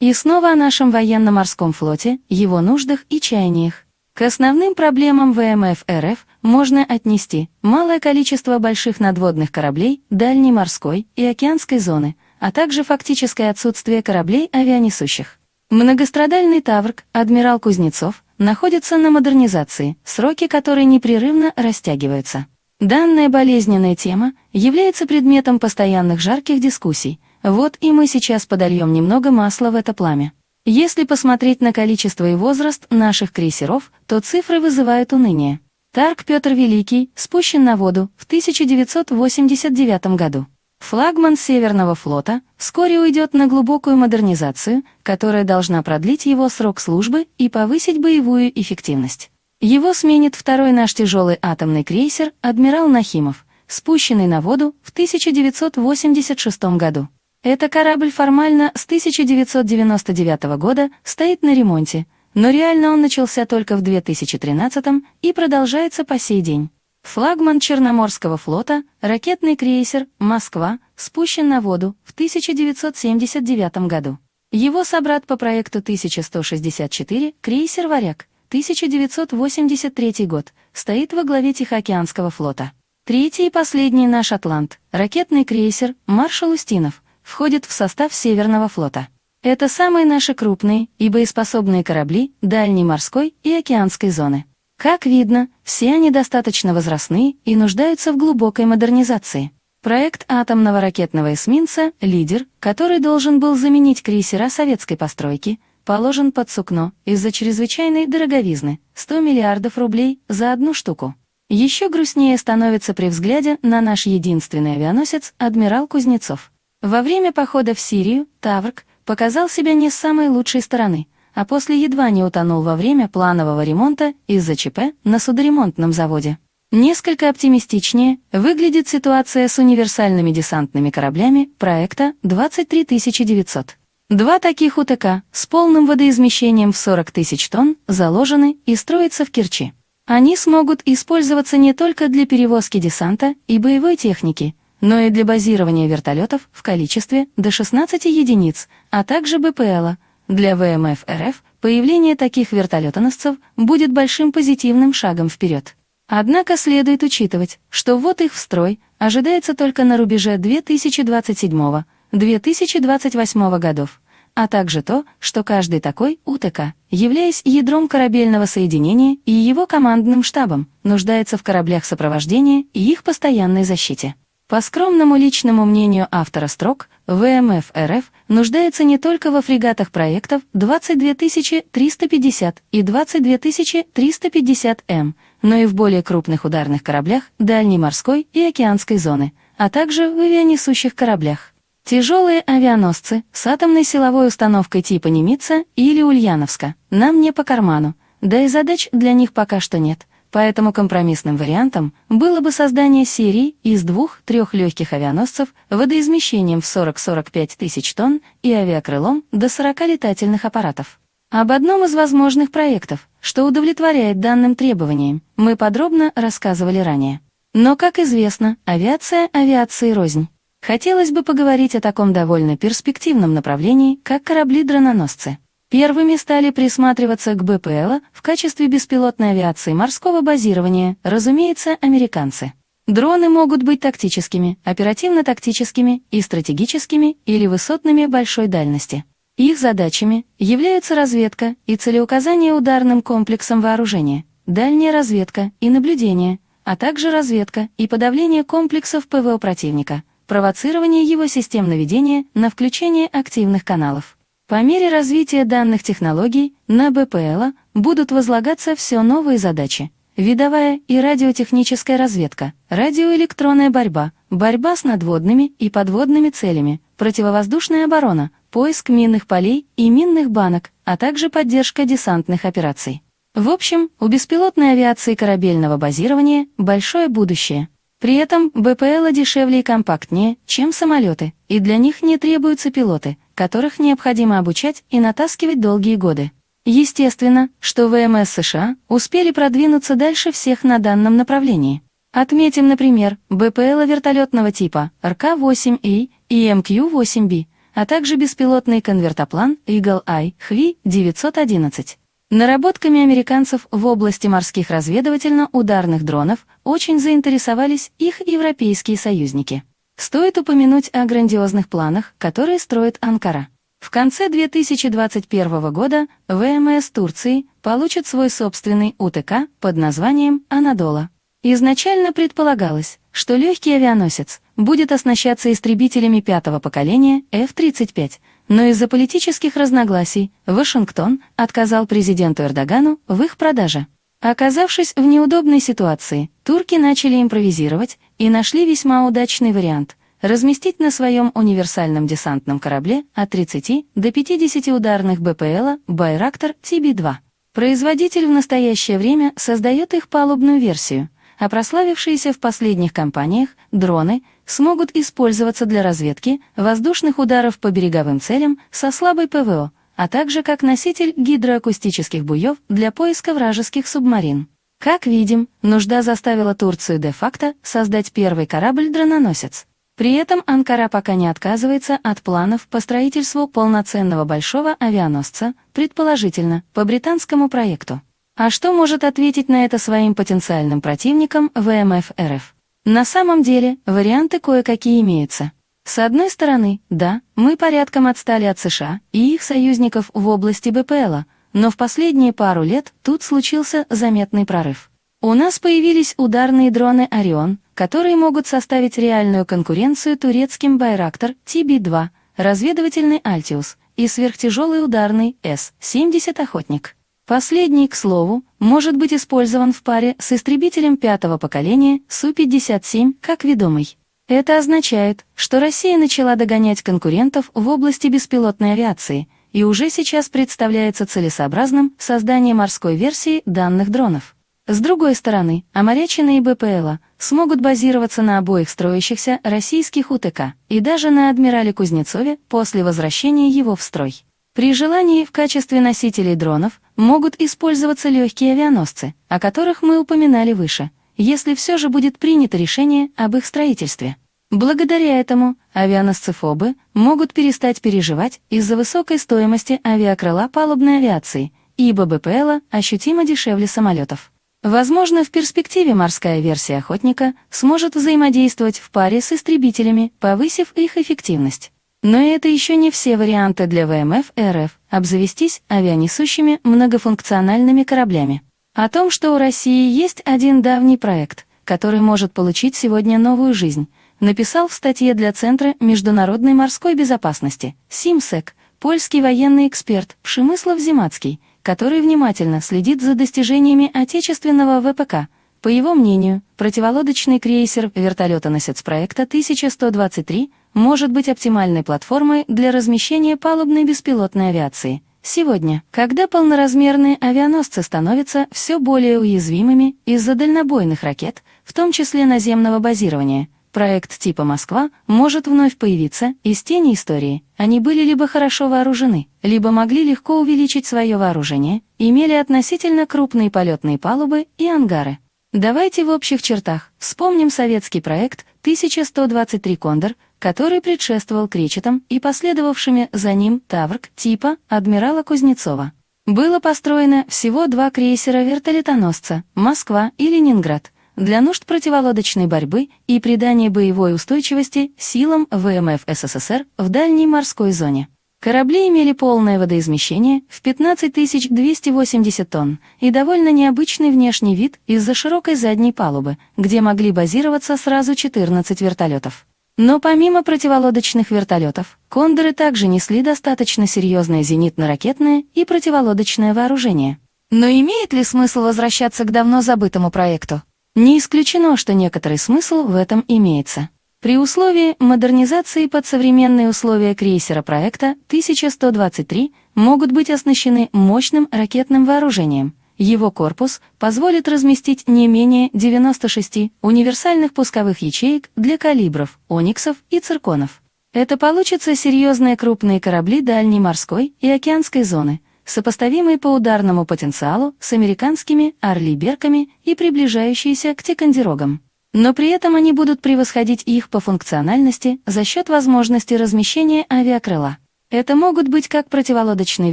И снова о нашем военно-морском флоте, его нуждах и чаяниях. К основным проблемам ВМФ РФ можно отнести малое количество больших надводных кораблей дальней морской и океанской зоны, а также фактическое отсутствие кораблей авианесущих. Многострадальный Таврк, адмирал Кузнецов, находится на модернизации, сроки которой непрерывно растягиваются. Данная болезненная тема является предметом постоянных жарких дискуссий, вот и мы сейчас подольем немного масла в это пламя. Если посмотреть на количество и возраст наших крейсеров, то цифры вызывают уныние. Тарк Петр Великий спущен на воду в 1989 году. Флагман Северного флота вскоре уйдет на глубокую модернизацию, которая должна продлить его срок службы и повысить боевую эффективность. Его сменит второй наш тяжелый атомный крейсер «Адмирал Нахимов», спущенный на воду в 1986 году. Это корабль формально с 1999 года стоит на ремонте, но реально он начался только в 2013 и продолжается по сей день. Флагман Черноморского флота, ракетный крейсер «Москва» спущен на воду в 1979 году. Его собрат по проекту 1164, крейсер «Варяг», 1983 год, стоит во главе Тихоокеанского флота. Третий и последний наш «Атлант», ракетный крейсер «Маршал Устинов», входит в состав Северного флота. Это самые наши крупные и боеспособные корабли дальней морской и океанской зоны. Как видно, все они достаточно возрастные и нуждаются в глубокой модернизации. Проект атомного ракетного эсминца «Лидер», который должен был заменить крейсера советской постройки, положен под сукно из-за чрезвычайной дороговизны – 100 миллиардов рублей за одну штуку. Еще грустнее становится при взгляде на наш единственный авианосец «Адмирал Кузнецов». Во время похода в Сирию Таврк показал себя не с самой лучшей стороны, а после едва не утонул во время планового ремонта из-за ЧП на судоремонтном заводе. Несколько оптимистичнее выглядит ситуация с универсальными десантными кораблями проекта 23900. Два таких УТК с полным водоизмещением в 40 тысяч тонн заложены и строятся в Керчи. Они смогут использоваться не только для перевозки десанта и боевой техники, но и для базирования вертолетов в количестве до 16 единиц, а также БПЛа. Для ВМФ РФ появление таких вертолетоносцев будет большим позитивным шагом вперед. Однако следует учитывать, что ввод их в строй ожидается только на рубеже 2027-2028 годов, а также то, что каждый такой УТК, являясь ядром корабельного соединения и его командным штабом, нуждается в кораблях сопровождения и их постоянной защите. По скромному личному мнению автора строк, ВМФ РФ нуждается не только во фрегатах проектов 22350 и 22350М, но и в более крупных ударных кораблях дальней морской и океанской зоны, а также в авианесущих кораблях. Тяжелые авианосцы с атомной силовой установкой типа Немица или Ульяновска нам не по карману, да и задач для них пока что нет – Поэтому компромиссным вариантом было бы создание серии из двух-трех легких авианосцев водоизмещением в 40-45 тысяч тонн и авиакрылом до 40 летательных аппаратов. Об одном из возможных проектов, что удовлетворяет данным требованиям, мы подробно рассказывали ранее. Но, как известно, авиация авиации рознь. Хотелось бы поговорить о таком довольно перспективном направлении, как корабли-дрононосцы. Первыми стали присматриваться к БПЛ в качестве беспилотной авиации морского базирования, разумеется, американцы. Дроны могут быть тактическими, оперативно-тактическими и стратегическими или высотными большой дальности. Их задачами являются разведка и целеуказание ударным комплексом вооружения, дальняя разведка и наблюдение, а также разведка и подавление комплексов ПВО противника, провоцирование его систем наведения на включение активных каналов. По мере развития данных технологий на БПЛ будут возлагаться все новые задачи. Видовая и радиотехническая разведка, радиоэлектронная борьба, борьба с надводными и подводными целями, противовоздушная оборона, поиск минных полей и минных банок, а также поддержка десантных операций. В общем, у беспилотной авиации корабельного базирования большое будущее. При этом БПЛ дешевле и компактнее, чем самолеты, и для них не требуются пилоты – которых необходимо обучать и натаскивать долгие годы. Естественно, что ВМС США успели продвинуться дальше всех на данном направлении. Отметим, например, БПЛ вертолетного типа РК-8И и МК-8Б. а также беспилотный конвертоплан Eagle Eye HV-911. Наработками американцев в области морских разведывательно-ударных дронов очень заинтересовались их европейские союзники. Стоит упомянуть о грандиозных планах, которые строит Анкара. В конце 2021 года ВМС Турции получит свой собственный УТК под названием «Анадола». Изначально предполагалось, что легкий авианосец будет оснащаться истребителями пятого поколения F-35, но из-за политических разногласий Вашингтон отказал президенту Эрдогану в их продаже. Оказавшись в неудобной ситуации, турки начали импровизировать и нашли весьма удачный вариант – разместить на своем универсальном десантном корабле от 30 до 50 ударных БПЛа «Байрактор TB-2». Производитель в настоящее время создает их палубную версию, а прославившиеся в последних кампаниях дроны – смогут использоваться для разведки воздушных ударов по береговым целям со слабой ПВО, а также как носитель гидроакустических буев для поиска вражеских субмарин. Как видим, нужда заставила Турцию де-факто создать первый корабль-дрононосец. При этом Анкара пока не отказывается от планов по строительству полноценного большого авианосца, предположительно, по британскому проекту. А что может ответить на это своим потенциальным противникам ВМФ РФ? На самом деле, варианты кое-какие имеются. С одной стороны, да, мы порядком отстали от США и их союзников в области БПЛа, но в последние пару лет тут случился заметный прорыв. У нас появились ударные дроны «Орион», которые могут составить реальную конкуренцию турецким «Байрактор» TB-2, разведывательный «Альтиус» и сверхтяжелый ударный С-70 «Охотник». Последний, к слову, может быть использован в паре с истребителем пятого поколения Су-57 как ведомый. Это означает, что Россия начала догонять конкурентов в области беспилотной авиации и уже сейчас представляется целесообразным создание морской версии данных дронов. С другой стороны, Амарячина и БПЛа смогут базироваться на обоих строящихся российских УТК и даже на адмирале Кузнецове после возвращения его в строй. При желании в качестве носителей дронов могут использоваться легкие авианосцы, о которых мы упоминали выше, если все же будет принято решение об их строительстве. Благодаря этому авианосцы-фобы могут перестать переживать из-за высокой стоимости авиакрыла палубной авиации, ибо БПЛа ощутимо дешевле самолетов. Возможно, в перспективе морская версия «Охотника» сможет взаимодействовать в паре с истребителями, повысив их эффективность. Но это еще не все варианты для ВМФ РФ обзавестись авианесущими многофункциональными кораблями. О том, что у России есть один давний проект, который может получить сегодня новую жизнь, написал в статье для Центра международной морской безопасности СИМСЭК польский военный эксперт Пшемыслов Зимацкий, который внимательно следит за достижениями отечественного ВПК. По его мнению, противолодочный крейсер вертолетоносец проекта 1123 может быть оптимальной платформой для размещения палубной беспилотной авиации. Сегодня, когда полноразмерные авианосцы становятся все более уязвимыми из-за дальнобойных ракет, в том числе наземного базирования, проект типа «Москва» может вновь появиться из тени истории. Они были либо хорошо вооружены, либо могли легко увеличить свое вооружение, имели относительно крупные полетные палубы и ангары. Давайте в общих чертах вспомним советский проект 1123 «Кондор», который предшествовал кречетам и последовавшими за ним Таврк типа адмирала Кузнецова. Было построено всего два крейсера-вертолетоносца «Москва» и «Ленинград» для нужд противолодочной борьбы и придания боевой устойчивости силам ВМФ СССР в дальней морской зоне. Корабли имели полное водоизмещение в 15 280 тонн и довольно необычный внешний вид из-за широкой задней палубы, где могли базироваться сразу 14 вертолетов. Но помимо противолодочных вертолетов, «Кондоры» также несли достаточно серьезное зенитно-ракетное и противолодочное вооружение. Но имеет ли смысл возвращаться к давно забытому проекту? Не исключено, что некоторый смысл в этом имеется. При условии модернизации под современные условия крейсера проекта 1123 могут быть оснащены мощным ракетным вооружением, его корпус позволит разместить не менее 96 универсальных пусковых ячеек для калибров, ониксов и цирконов. Это получатся серьезные крупные корабли дальней морской и океанской зоны, сопоставимые по ударному потенциалу с американскими «Орли-Берками» и приближающиеся к Тикандерогам. но при этом они будут превосходить их по функциональности за счет возможности размещения авиакрыла. Это могут быть как противолодочные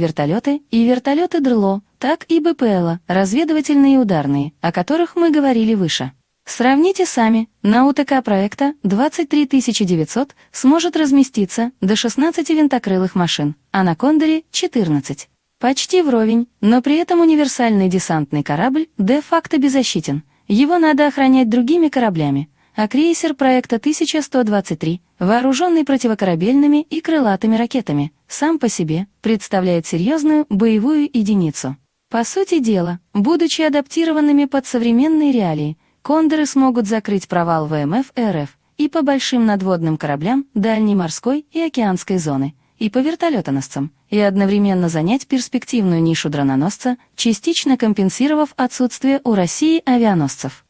вертолеты и вертолеты ДРЛО, так и БПЛа, разведывательные и ударные, о которых мы говорили выше. Сравните сами, на УТК проекта 23900 сможет разместиться до 16 винтокрылых машин, а на Кондоре — 14. Почти вровень, но при этом универсальный десантный корабль де-факто беззащитен. Его надо охранять другими кораблями, а крейсер проекта 1123, вооруженный противокорабельными и крылатыми ракетами, сам по себе представляет серьезную боевую единицу. По сути дела, будучи адаптированными под современные реалии, кондоры смогут закрыть провал ВМФ РФ и по большим надводным кораблям дальней морской и океанской зоны, и по вертолетоносцам, и одновременно занять перспективную нишу дрононосца, частично компенсировав отсутствие у России авианосцев.